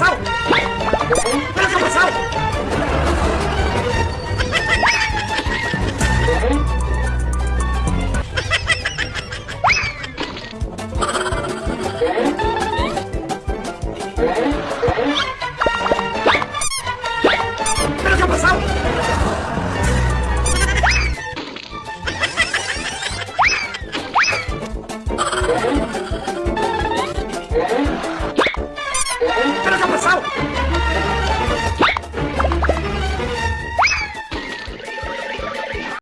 さお。